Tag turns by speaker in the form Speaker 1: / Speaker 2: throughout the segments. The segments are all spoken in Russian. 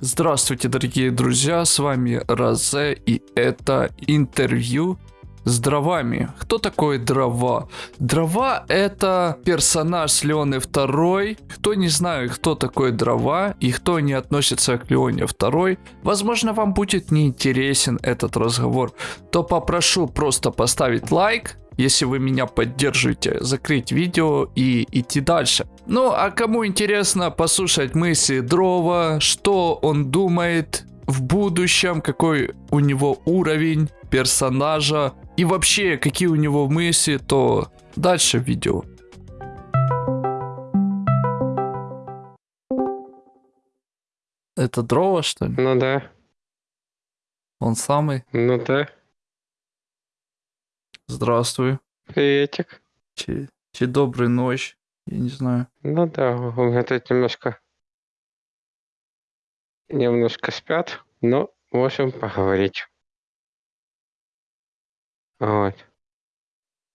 Speaker 1: Здравствуйте, дорогие друзья, с вами Розе, и это интервью с дровами. Кто такой дрова? Дрова это персонаж с Леоны 2. Кто не знает, кто такой дрова и кто не относится к Леоне 2, возможно вам будет неинтересен этот разговор, то попрошу просто поставить лайк, если вы меня поддерживаете, закрыть видео и идти дальше. Ну, а кому интересно послушать мысли Дрова, что он думает в будущем, какой у него уровень персонажа и вообще какие у него мысли, то дальше видео. Это Дрова, что ли?
Speaker 2: Ну да,
Speaker 1: Он самый?
Speaker 2: ну да.
Speaker 1: Здравствуй.
Speaker 2: Приветик.
Speaker 1: Чи, чи доброй ночь. Я не знаю.
Speaker 2: Ну да, тут немножко... Немножко спят, но можем поговорить. Вот.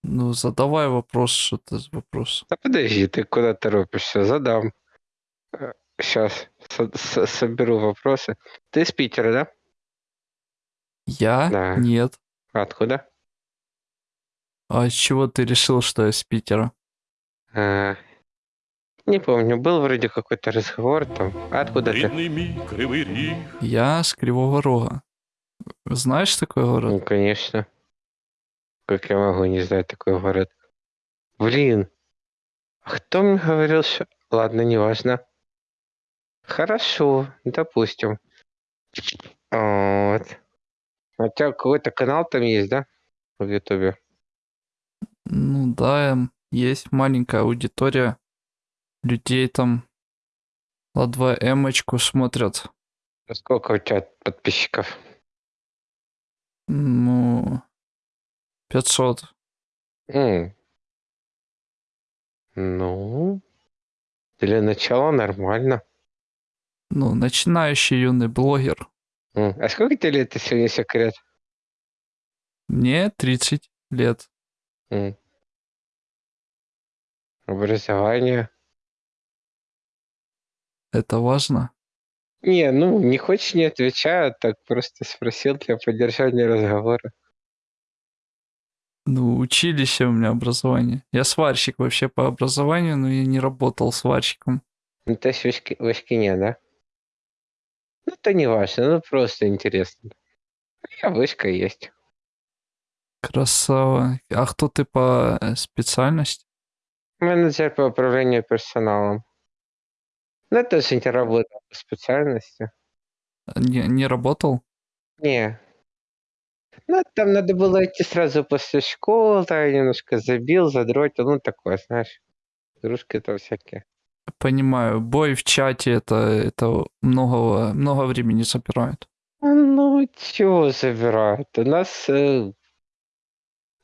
Speaker 1: Ну, задавай вопрос, что ты за вопрос.
Speaker 2: Да подожди, ты куда торопишься? Задам. Сейчас соберу вопросы. Ты из Питера, да?
Speaker 1: Я?
Speaker 2: Да.
Speaker 1: Нет.
Speaker 2: Откуда?
Speaker 1: А с чего ты решил, что я с Питера?
Speaker 2: А, не помню, был вроде какой-то разговор там. А Откуда ты?
Speaker 3: Рідний мій кривий ріг,
Speaker 1: Я с Кривого Рога. Знаешь такой город?
Speaker 2: Ну, конечно. Как я могу не знать такой город? Блин. А кто мне говорил, что... Ладно, неважно. Хорошо, допустим. Вот. А у тебя какой-то канал там есть, да? В Ютубе.
Speaker 1: Ну да, эм, есть маленькая аудитория. Людей там на 2 эмочку смотрят.
Speaker 2: А Сколько у тебя подписчиков?
Speaker 1: Ну, 500.
Speaker 2: М. Ну, для начала нормально.
Speaker 1: Ну, начинающий юный блогер.
Speaker 2: М. А сколько тебе лет, если не секрет?
Speaker 1: Мне 30 лет.
Speaker 2: М. Образование.
Speaker 1: Это важно?
Speaker 2: Не, ну, не хочешь, не отвечай, а так просто спросил для поддержания разговора.
Speaker 1: Ну, училище у меня образование. Я сварщик вообще по образованию, но я не работал сварщиком.
Speaker 2: Ну, то есть в Ишки- в Ишкине, да? Ну, это не важно, ну, просто интересно. Я вышка есть.
Speaker 1: Красава. А кто ты по э, специальности?
Speaker 2: Менеджер по управлению персоналом. Ну, это же не работа по специальности.
Speaker 1: Не, не работал?
Speaker 2: Не. Ну, там надо было идти сразу после школы, я немножко забил, задротил, ну, такое, знаешь. Игрушки там всякие.
Speaker 1: Понимаю. Бой в чате это, это много, много времени забирает.
Speaker 2: А Ну, чего забирают? У нас э,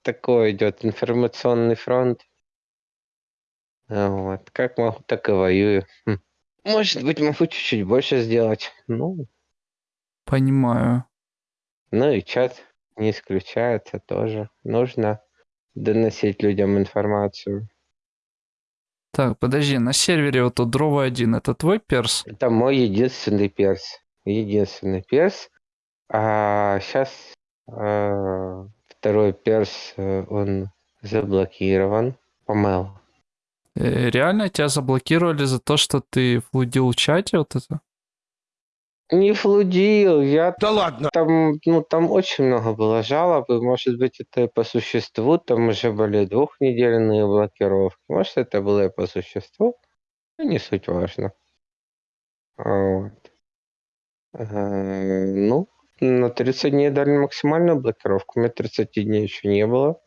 Speaker 2: такой идет информационный фронт. А Вот. Как могу, так и воюю. Хм. Может быть, могу чуть-чуть больше сделать. Ну,
Speaker 1: Понимаю.
Speaker 2: ну и чат не исключается тоже. Нужно доносить людям информацию.
Speaker 1: Так, подожди, на сервере вот тут дрова 1, это твой перс?
Speaker 2: Это мой единственный перс. Единственный перс. А сейчас второй перс, э, он заблокирован. Помыл.
Speaker 1: Э, Реально тебя заблокировали за то, что ты флудил в чате вот это?
Speaker 2: Не флудил, я
Speaker 3: Да ладно!
Speaker 2: там, ну, там очень много было жалоб, и, может быть, это и по существу, там уже были двухнедельные блокировки, может, это было и по существу, но не суть важно. Вот. Э, Ну, на 30 дней дали максимальную блокировку, у меня 30 дней еще не было,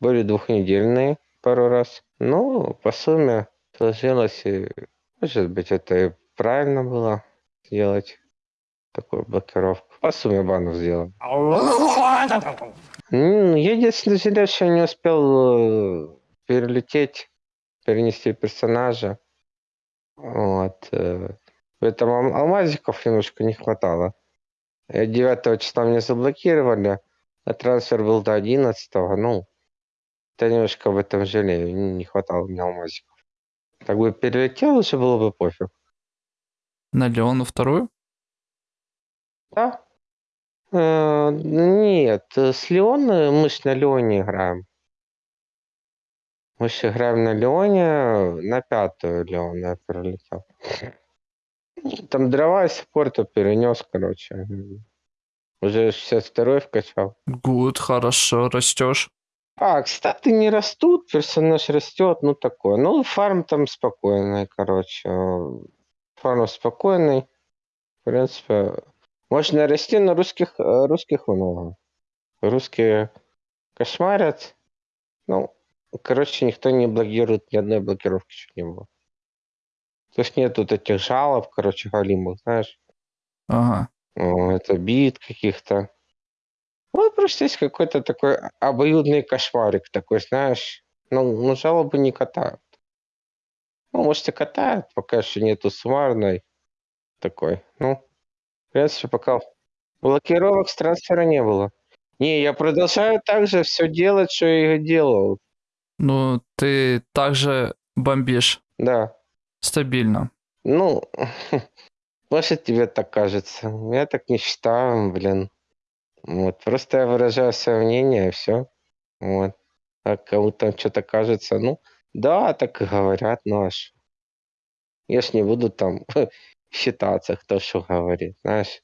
Speaker 2: были двухнедельные пару раз, ну, по сумме сложилось, и, может быть, это и правильно было сделать такую блокировку. По сумме банов сделал. Я единственное жалею, что не успел э, перелететь, перенести персонажа. Вот. э, Поэтому ал- алмазиков немножко не хватало. Э, 9 числа меня заблокировали, а трансфер был до 11 ну, я немножко об этом жалею, не хватало мне алмазиков. Так бы перелетел, уже было бы пофиг.
Speaker 1: На Леону вторую?
Speaker 2: Да. Э, нет, с Леон э, мы ж на Леоне играем. Мы же играем на Леоне, на пятую Леон я пролетел. Там дрова из спорта перенес, короче. Уже 62 вкачал.
Speaker 1: Гуд, хорошо, растешь.
Speaker 2: А, кстати, не растут, персонаж растет, ну такое. Ну, фарм там спокойный, короче. Фарм спокойный. В принципе, можно расти, но русских, русских много. Русские кошмарят. Ну, короче, никто не блокирует, ни одной блокировки чуть не было. То есть нет вот этих жалоб, короче, галимых, знаешь.
Speaker 1: Ага.
Speaker 2: О, Это бит каких-то. Вот просто есть какой-то такой обоюдный кошмарик такой, знаешь. Ну, ну жалобы не катают. Ну, может, и катают, пока еще нету суммарной такой. Ну, в принципе, пока блокировок с трансфера не было. Не, я продолжаю так же все делать, что я и делал.
Speaker 1: Ну, ты также бомбишь
Speaker 2: Да.
Speaker 1: стабильно.
Speaker 2: Ну, может, тебе так кажется. Я так не считаю, блин. Вот. Просто я выражаю свое мнение, и все. Вот. А кому там что-то кажется, ну, да, так и говорят, ну аж. Я ж не буду там считаться, кто что говорит, знаешь.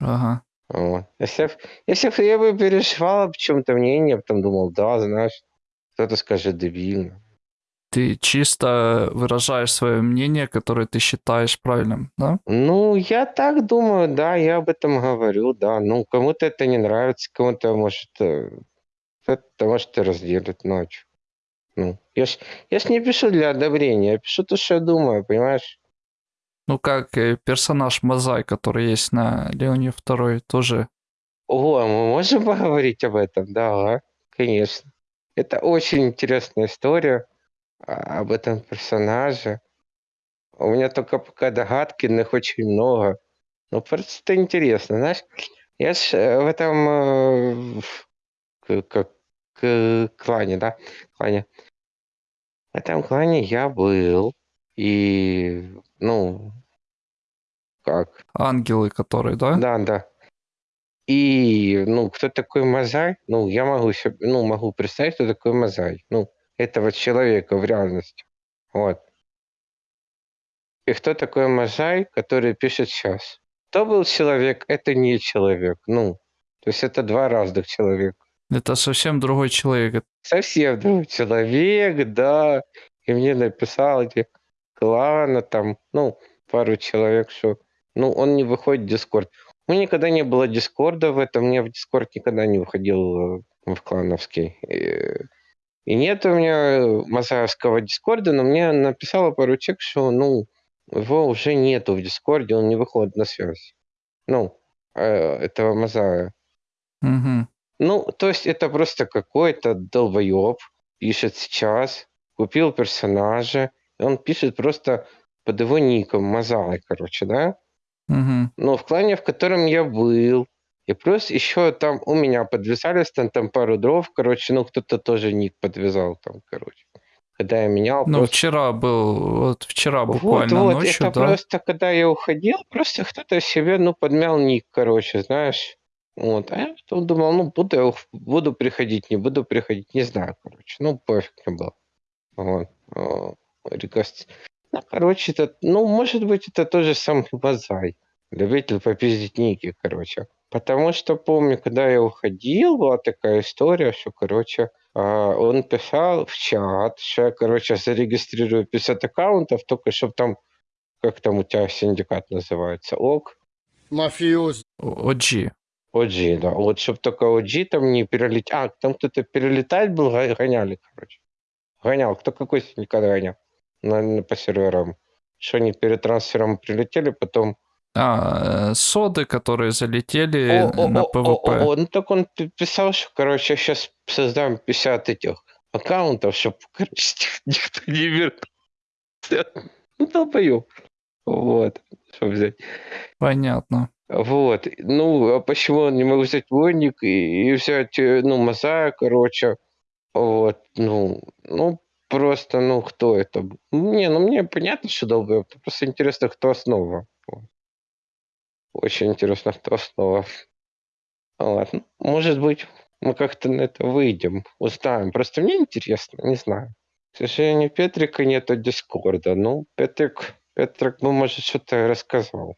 Speaker 1: Ага.
Speaker 2: Вот. Если, если я бы переживал об чем-то мнение, потом думал, да, знаешь, кто-то скажет дебильно.
Speaker 1: Ты чисто выражаешь свое мнение, которое ты считаешь правильным, да?
Speaker 2: Ну, я так думаю, да, я об этом говорю, да. Ну, кому-то это не нравится, кому-то может, э, это может и разделит ночь. Ну, я ж, я ж не пишу для одобрения, я пишу то, что я думаю, понимаешь?
Speaker 1: Ну, как персонаж Мазай, который есть на Леоне Второй, тоже.
Speaker 2: О, мы можем поговорить об этом? Да, конечно. Это очень интересная история об этом персонаже. У меня только пока догадки, но их очень много. Ну, просто это интересно, знаешь. Я ж э, в этом э, как клане, да, клане. В этом клане я был, и, ну, как,
Speaker 1: Ангелы, которые, да?
Speaker 2: да, да. И, ну, кто такой Мазай? Ну, я могу себе, ну, могу представить, кто такой Мазай. Ну, этого человека в реальности. Вот. И кто такой Мазай, который пишет сейчас? Кто был человек, это не человек. Ну, то есть это два разных человека.
Speaker 1: Это совсем другой человек.
Speaker 2: Совсем другой человек, да. И мне написал эти клана там, ну, пару человек, что, ну, он не выходит в Дискорд. У меня никогда не было Дискорда в этом, я в Дискорд никогда не выходил э, в клановский. И, нет у меня Мазаевского Дискорда, но мне написала пару человек, что, ну, его уже нету в Дискорде, он не выходит на связь. Ну, э, этого Мазая.
Speaker 1: Угу.
Speaker 2: Ну, то есть это просто какой-то долбоеб пишет сейчас, купил персонажа, и он пишет просто под его ником Мазай, короче, да?
Speaker 1: Угу.
Speaker 2: Но в клане, в котором я был, и плюс еще там у меня подвязались там, там пару дров, короче, ну кто-то тоже ник подвязал там, короче. Когда я менял,
Speaker 1: Ну,
Speaker 2: просто...
Speaker 1: вчера был, вот вчера
Speaker 2: Вот,
Speaker 1: буквально
Speaker 2: вот,
Speaker 1: ночью,
Speaker 2: это
Speaker 1: да?
Speaker 2: просто, когда я уходил, просто кто-то себе, ну, подмял ник, короче, знаешь. Вот, а я потом думал, ну, буду, я буду приходить, не буду приходить, не знаю, короче, ну, пофиг мне было. Вот, а, рекост- Ну, короче, это, ну, может быть, это тоже самый Базай, любитель попиздить ники, короче. Потому что помню, когда я уходил, была такая история, что, короче, а, он писал в чат, что я, короче, зарегистрирую 50 аккаунтов, только чтобы там, как там у тебя синдикат называется, ОК,
Speaker 3: Мафиоз.
Speaker 1: О- OG.
Speaker 2: OG, да. Вот чтобы только OG там не перелететь. А, там кто-то перелетать был, гоняли, короче. Гонял. Кто какой синдикат гонял? На, на- по серверам. Что они перед трансфером прилетели, потом...
Speaker 1: А, э, соды, которые залетели
Speaker 2: О, о,
Speaker 1: на
Speaker 2: о, о,
Speaker 1: ПВП.
Speaker 2: о, о, ну так он пи- писал, что, короче, я сейчас создам 50 этих аккаунтов, чтобы, короче, никто не вернулся. Ну, долбоёб. Вот. Что взять?
Speaker 1: Понятно.
Speaker 2: Вот. Ну, а почему не могу взять войник и, и взять, э, ну, Мазая, короче. Вот. Ну, ну, просто, ну, кто это? Не, ну, мне понятно, что долбоёб. Просто интересно, кто основа. Вот. Очень интересно, кто снова. Ладно, может быть, мы как-то на это выйдем, узнаем. Просто мне интересно, не знаю. К сожалению, Петрика нету Дискорда. Ну, Петрик, Петрик бы, может, что-то рассказал.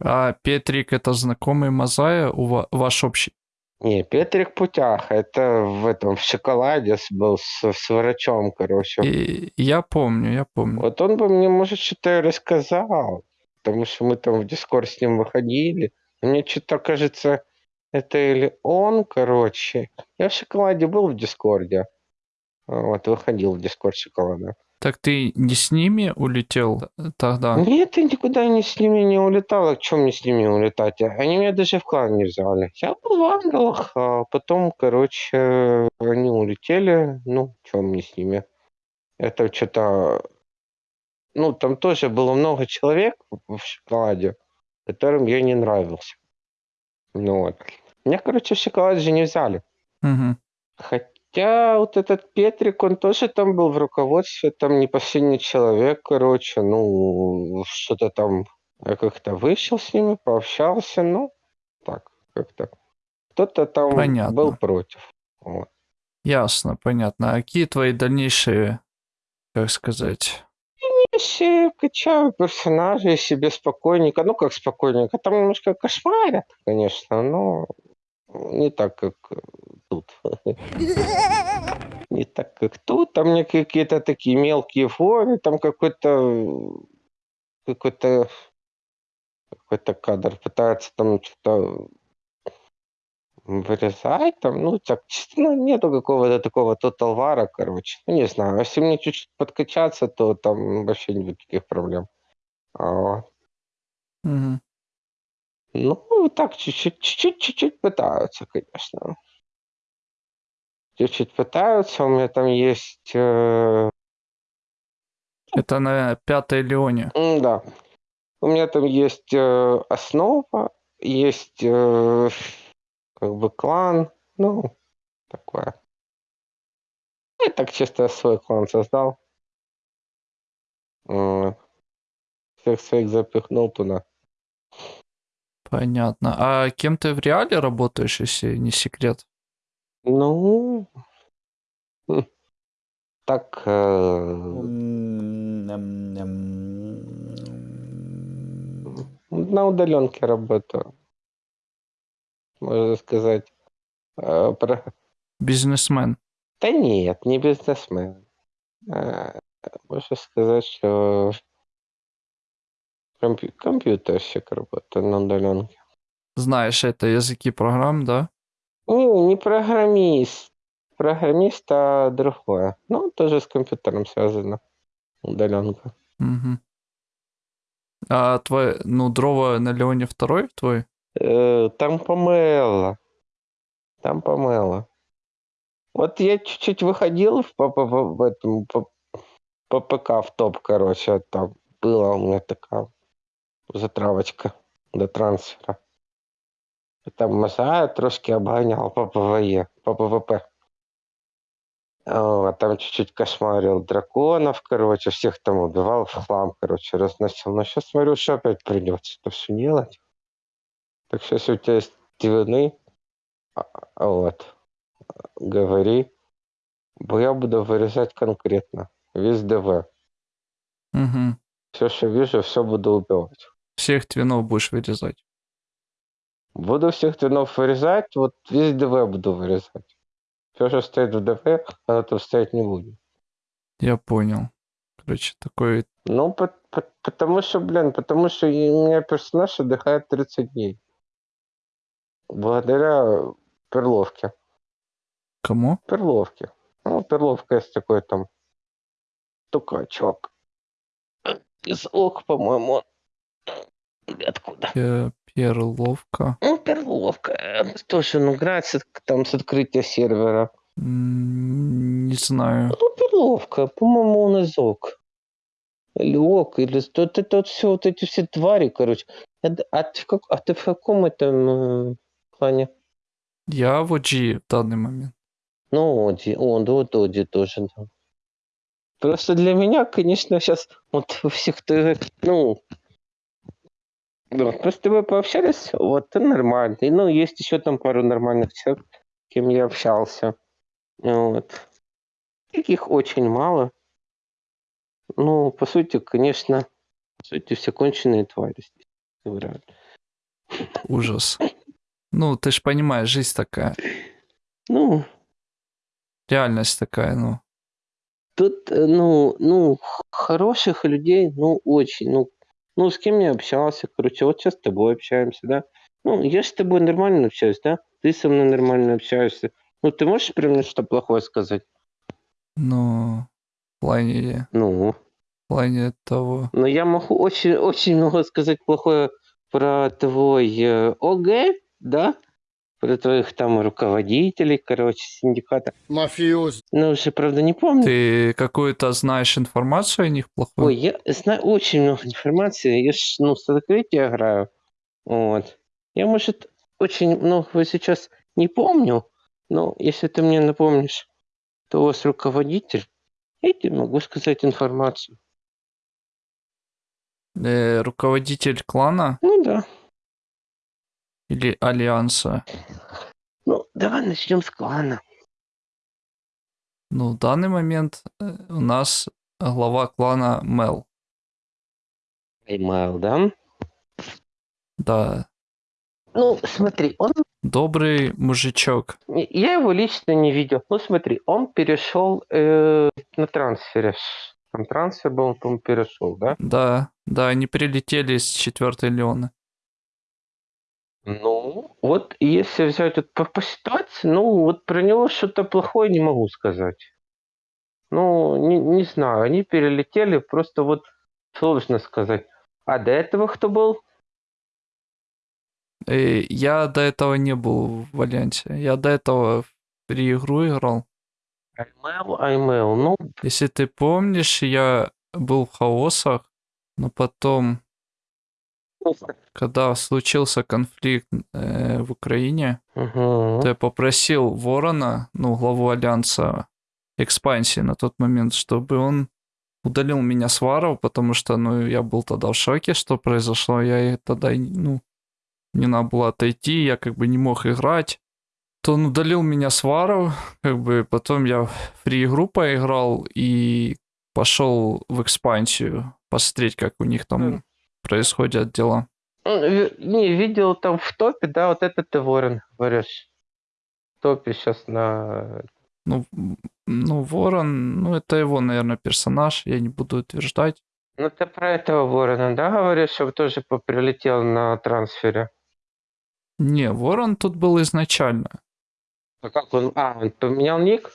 Speaker 1: А Петрик это знакомый Мазая, у ва- ваш общий?
Speaker 2: Не, Петрик Путяха, это в этом, в шоколаде был с, с врачом, короче.
Speaker 1: И я помню, я помню.
Speaker 2: Вот он бы мне, может, что-то рассказал, потому что мы там в Дискорд с ним выходили. Мне что-то кажется, это или он, короче. Я в шоколаде был в Дискорде. А, Вот, выходил в Дискорд шоколада.
Speaker 1: Так ты не с ними улетел тогда?
Speaker 2: Нет, я никуда не с ними не улетал. А чем мне с ними улетать? Они меня даже в клан не взяли. Я был в ангелах, а потом, короче, они улетели. Ну, чем мне с ними? Это что-то... Ну, там тоже было много человек в шоколаде, которым я не нравился. Ну вот. Меня, короче, в шоколад же не взяли.
Speaker 1: Мгм.
Speaker 2: Хотя вот этот Петрик, он тоже там был в руководстве, там не последний человек, короче, ну, что-то там, я как-то вышел с ними, пообщался, ну, так, как-то. Кто-то там
Speaker 1: Понятно.
Speaker 2: был против. Вот.
Speaker 1: Ясно, понятно. А какие твои дальнейшие, как сказать?
Speaker 2: Если качаю персонажей себе спокойненько, ну как спокойненько, там немножко кошмарят, конечно, но не так, как тут. Не так, как тут. Там мне какие-то такие мелкие форы, там какой-то какой-то какой-то кадр пытается там что-то вырезать, там, ну, так, ну, нету какого-то такого тоталвара, короче. Ну, не знаю, если мне чуть-чуть подкачаться, то там вообще никаких проблем. А.
Speaker 1: Мгм.
Speaker 2: Ну, так, чуть-чуть, чуть-чуть, чуть-чуть пытаются, конечно. Чуть-чуть пытаются. У меня там есть... э,
Speaker 1: Это на пятой Леоне.
Speaker 2: м, да. У меня там есть э, основа, есть э, как бы клан, ну, такое. Я так чисто свой клан создал. Всех своих запихнул туда.
Speaker 1: Понятно. А кем ты в реале работаешь, если не секрет?
Speaker 2: Ну, м, так, э, на удаленке работаю. Можно сказать. Э, про-
Speaker 1: Бизнесмен.
Speaker 2: Да нет, не бизнесмен. Э, Можно сказать, что компью- компьютерщик работает на удаленке.
Speaker 1: Знаешь это языки программ, да?
Speaker 2: Не, не программист. Программист, а другое. Ну, тоже с компьютером связано. Удаленка.
Speaker 1: Мгм. А твой, ну, дрова на Леоне второй твой?
Speaker 2: Э, Там помело. Там помело. Вот я чуть-чуть выходил в, по, по- по- в этом, по, по ПК в топ, короче, там была у меня такая затравочка до трансфера. Там Масая трошки обгонял по ПВЕ, по ПВП. А там чуть-чуть кошмарил драконов, короче, всех там убивал в хлам, короче, разносил. Но сейчас смотрю, что опять придется это все делать. Так что если у тебя есть двойны, а- а вот, говори, бо я буду вырезать конкретно, весь ДВ.
Speaker 1: Угу.
Speaker 2: Все, что вижу, все буду убивать.
Speaker 1: Всех твинов будешь вырезать.
Speaker 2: Буду всех твинов вырезать, вот весь ДВ буду вырезать. Все, что стоит в ДВ, оно там стоять не будет.
Speaker 1: Я понял. Короче, такой...
Speaker 2: Ну, по- по- потому что, блин, потому что у меня персонаж отдыхает 30 дней. Благодаря перловке.
Speaker 1: Кому?
Speaker 2: Перловке. Ну, перловка есть такой там тукачок. Из ок, по-моему. Или откуда?
Speaker 1: Пе- Перловка.
Speaker 2: Ну, перловка. э, Тоже, ну, играет с там с открытия сервера.
Speaker 1: Не знаю.
Speaker 2: Ну, перловка. По-моему, он из ок. Или ок, или... Вот это вот все, вот эти все твари, короче. А А ты в, как... а ты в каком этом клане?
Speaker 1: Я в OG в данный момент.
Speaker 2: Ну, Оди, он, да, вот Оди тоже, да. Просто для меня, конечно, сейчас вот у всех, ты, ну, Да, вот мы с тобой пообщались, вот, ты нормальный. Ну, есть еще там пару нормальных человек, с кем я общался. Вот. Таких очень мало. Ну, по сути, конечно, по сути, все конченые твари здесь.
Speaker 1: Ужас. Ну, ты ж понимаешь, жизнь такая.
Speaker 2: Ну,
Speaker 1: Реальность такая, ну.
Speaker 2: тут, э, ну, ну, хороших людей, ну, очень, ну, ну, с кем я общался, короче, вот сейчас с тобой общаемся, да? Ну, я с тобой нормально общаюсь, да? Ты со мной нормально общаешься. Ну, ты можешь меня что-то плохое сказать?
Speaker 1: Ну, в плане,
Speaker 2: Ну,
Speaker 1: в плане того.
Speaker 2: но я могу очень, очень много сказать плохое про твой э, ОГ, да? Про твоих там руководителей, короче, синдиката.
Speaker 3: Мафиоз.
Speaker 2: Ну, уже, правда, не помню.
Speaker 1: Ты какую-то знаешь информацию о них
Speaker 2: Ой,
Speaker 1: плохую?
Speaker 2: я знаю очень много информации. Я ж, ну, в Сталкрите играю. Вот. Я, может, очень многого сейчас не помню, но если ты мне напомнишь, кто у вас руководитель, я тебе могу сказать информацию.
Speaker 1: Э, руководитель клана
Speaker 2: Ну да.
Speaker 1: Или альянса?
Speaker 2: Ну, давай начнем с клана.
Speaker 1: Ну, в данный момент э, у нас глава клана Мел.
Speaker 2: Email, да?
Speaker 1: Да,
Speaker 2: Ну, смотри, он...
Speaker 1: добрый мужичок.
Speaker 2: Я его лично не видел. Ну, смотри, он перешел э, на трансфере. Там трансфер был, он, по-моему, перешел, да?
Speaker 1: Да, да, они прилетели с четвертой Леоны.
Speaker 2: Ну, вот если взять вот по, по ситуации, ну, вот про него что-то плохое не могу сказать. Ну, не, не знаю, они перелетели, просто вот сложно сказать. А до этого кто был?
Speaker 1: Э, я до этого не был в Альянсе. Я до этого в игру играл.
Speaker 2: Аймел, Аймел. Ну,
Speaker 1: Если ты помнишь, я был в хаосах, но потом, когда случился конфликт э, в Украине,
Speaker 2: мгм.
Speaker 1: то я попросил Ворона, ну, главу Альянса экспансии на тот момент, чтобы он удалил меня с варов, потому что, ну, я был тогда в шоке, что произошло. Я и тогда, ну, мне надо было отойти, я как бы не мог играть. То он удалил меня с варов, как бы потом я в фри-игру поиграл и пошел в экспансию посмотреть, как у них там. Происходят дела.
Speaker 2: Ну, Не, видел там в топе, да, вот это ты Ворон, говоришь. В топе сейчас на...
Speaker 1: Ну, ну, Ворон, ну, это его, наверное, персонаж, я не буду утверждать.
Speaker 2: Ну, ты про этого Ворона, да, говоришь, чтобы тоже прилетел на трансфере?
Speaker 1: Не, Ворон тут был изначально.
Speaker 2: А как он? А, он поменял ник?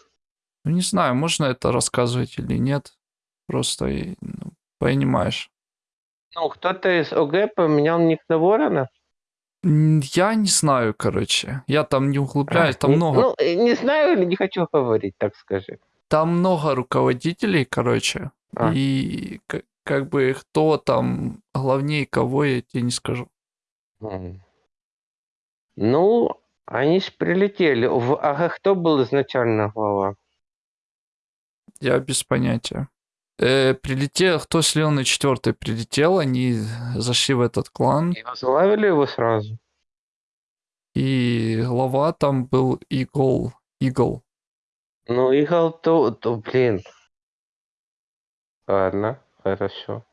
Speaker 1: Ну, не знаю, можно это рассказывать или нет. Просто, ну, понимаешь.
Speaker 2: Ну, кто-то из ОГ поменял ник на Ворона?
Speaker 1: М, Я не знаю, короче. Я там не углубляюсь. Там
Speaker 2: Не-
Speaker 1: много,
Speaker 2: Ну, э, не знаю или не хочу говорить, так скажи.
Speaker 1: там много руководителей, короче.
Speaker 2: А.
Speaker 1: И к- как бы кто там главнее кого, я тебе не скажу.
Speaker 2: М. Ну, они ж прилетели. В АГ кто был изначально глава?
Speaker 1: Я без понятия. Э, прилетел, кто с Леоной четвертой прилетел, они зашли в этот клан,
Speaker 2: И возглавили его сразу?
Speaker 1: и глава там был Игл. Игл.
Speaker 2: Ну, Игл, то, то, блин. Ладно, хорошо.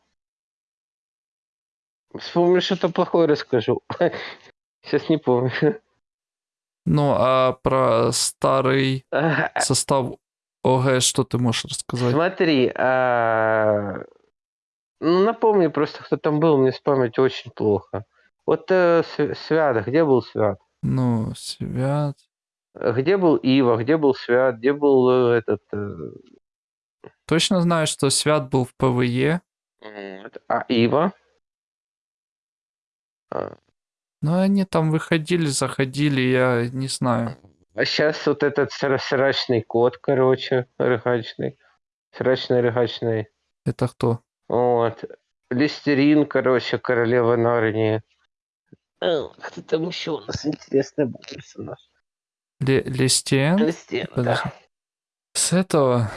Speaker 2: Вспомню, что-то плохое расскажу. Сейчас не помню.
Speaker 1: Ну, а про старый состав ОГ что ты можешь рассказать?
Speaker 2: Смотри, а, ну, напомни просто, кто там был, мне памятью очень плохо. Вот э, Св- Свят, где был Свят?
Speaker 1: Ну, Свят.
Speaker 2: Где был Ива, где был Свят, где был э, этот... э,
Speaker 1: Точно знаю, что Свят был в
Speaker 2: PvE, а Ива? А,
Speaker 1: но они там выходили, заходили, я не знаю.
Speaker 2: А сейчас вот этот сра- срачный кот, короче, рыгачный. Срачный рыгачный.
Speaker 1: Это кто?
Speaker 2: Вот. Листерин, короче, королева Нарнии. Э, Кто там еще у нас интересный был персонаж?
Speaker 1: Ле- Лестиен?
Speaker 2: Листерин, да.
Speaker 1: С этого...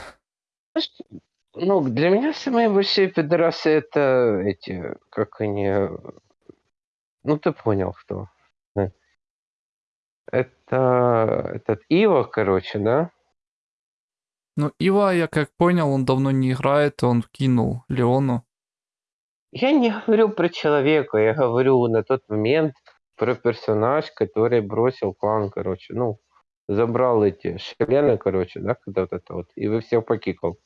Speaker 2: Ну, для меня самые большие пидорасы это эти, как они, Ну, ты понял, кто. Это этот Ива, короче, да?
Speaker 1: Ну, Ива, я как понял, он давно не играет, он кинул Леону.
Speaker 2: Я не говорю про человека, я говорю на тот момент про персонаж, который бросил клан, короче, ну, забрал эти шлены, короче, да, когда вот это вот, и вы всех покикал.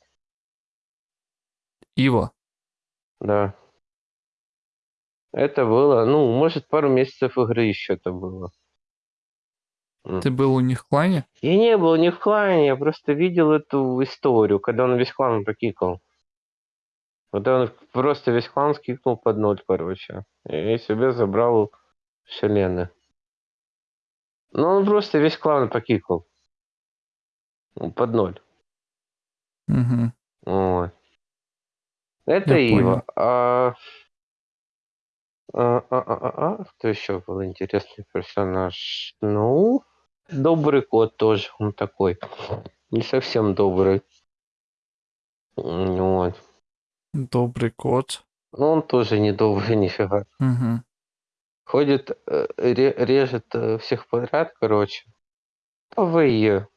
Speaker 1: Ива.
Speaker 2: Да. Это было, ну, может, пару месяцев игры еще это было.
Speaker 1: Ты был у них в клане?
Speaker 2: Я не был ни в клане, я просто видел эту историю, когда он весь клан покикал. Когда он просто весь клан скикнул под ноль, короче. И себе забрал шалены. Ну, он просто весь клан покикал. Ну, Под ноль.
Speaker 1: Угу.
Speaker 2: Вот. Это
Speaker 1: Я
Speaker 2: Ива.
Speaker 1: понял.
Speaker 2: А... А, а, а, а, а, кто еще был интересный персонаж? Ну, добрый кот тоже, он такой. Не совсем добрый. Вот.
Speaker 1: Добрый кот.
Speaker 2: Но он тоже не добрый нифига.
Speaker 1: Угу.
Speaker 2: Ходит, э, ре- режет э, всех подряд, короче. PvE.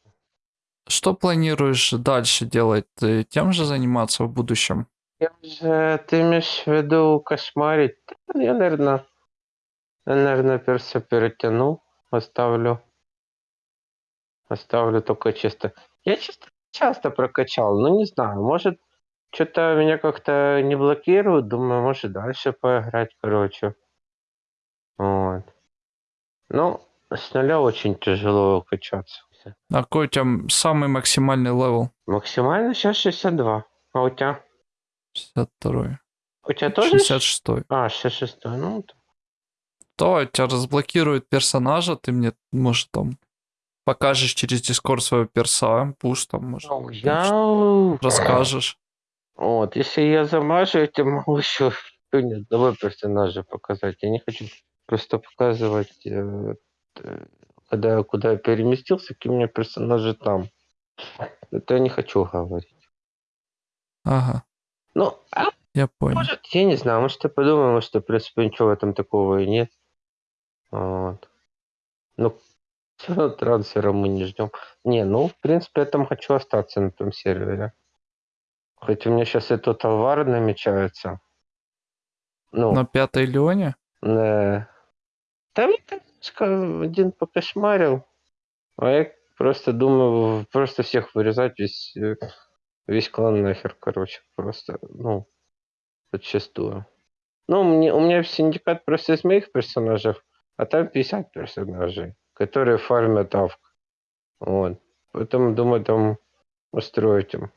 Speaker 1: Что планируешь дальше делать? Ты тем же заниматься в будущем?
Speaker 2: Я же, ты имеешь в виду кошмарить? Я, наверное, я, наверное, перса перетяну, оставлю. Оставлю только чисто. Я чисто часто прокачал, но не знаю, может, что-то меня как-то не блокирует, думаю, может дальше поиграть, короче. Вот. Ну, с нуля очень тяжело качаться.
Speaker 1: А какой у тебя самый максимальный level?
Speaker 2: Максимально сейчас 62. А у тебя?
Speaker 1: 62.
Speaker 2: У тебя тоже?
Speaker 1: 66.
Speaker 2: А, 66. Ну,
Speaker 1: То тебя разблокирует персонажа, ты мне, может, там покажешь через Discord своего перса, пуш там, может,
Speaker 2: ну, я...
Speaker 1: расскажешь.
Speaker 2: Вот, если я замажу, я тебе могу еще ни одного персонажа показать. Я не хочу просто показывать, э, э, когда я куда переместился, какие у меня персонажи там. Это я не хочу говорить.
Speaker 1: Ага,
Speaker 2: Ну, а
Speaker 1: я понял.
Speaker 2: может, я не знаю, может, я подумал, что, в принципе, ничего в этом такого и нет. Вот. Ну, трансфера мы не ждем. Не, ну, в принципе, я там хочу остаться на том сервере. Хоть у меня сейчас и тут товар намечается. Ну,
Speaker 1: На пятой Леоне?
Speaker 2: Да. Там мне немножко один покошмарил. А я просто думаю, просто всех вырезать, весь, э, весь клан нахер, короче. Просто, ну, подчастую. Ну, мне, у меня синдикат просто из моих персонажей, а там 50 персонажей, которые фармят авк. Вот. Поэтому, думаю, там устроить им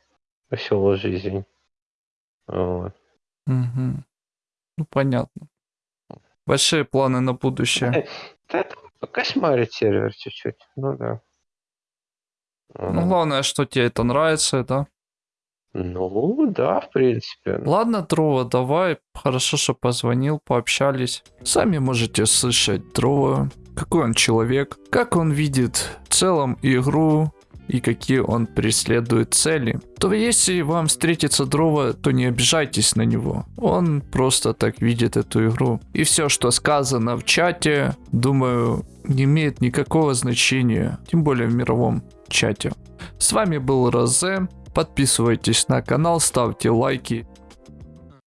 Speaker 2: веселую жизнь. Вот.
Speaker 1: Угу. Ну, понятно. Большие планы на будущее.
Speaker 2: Да, это покошмарить сервер чуть-чуть. Ну да.
Speaker 1: Ну, главное, что тебе это нравится, да?
Speaker 2: Ну, да, в принципе.
Speaker 1: Ладно, Дрова, давай. Хорошо, что позвонил, пообщались. Сами можете слышать Дрова, какой он человек, как он видит в целом игру и какие он преследует цели. То если вам встретится Дрова, то не обижайтесь на него. Он просто так видит эту игру. И все, что сказано в чате, думаю, не имеет никакого значения, тем более в мировом чате. С вами был Розе. Подписывайтесь на канал, ставьте лайки